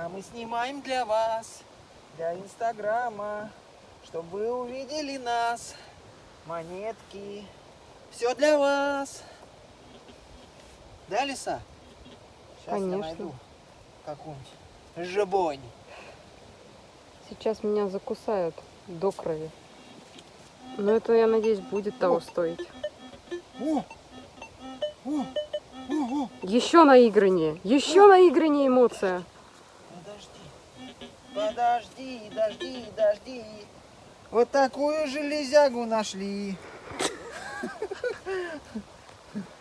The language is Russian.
А мы снимаем для вас, для инстаграма, чтобы вы увидели нас. Монетки. Все для вас. Да, Лиса? Сейчас Конечно. я найду какую-нибудь жабонь. Сейчас меня закусают до крови. Но это, я надеюсь, будет того стоить. О! О! О! О! Еще наиграннее, еще наиграннее эмоция. Подожди. Подожди, дожди, дожди. Вот такую железягу нашли.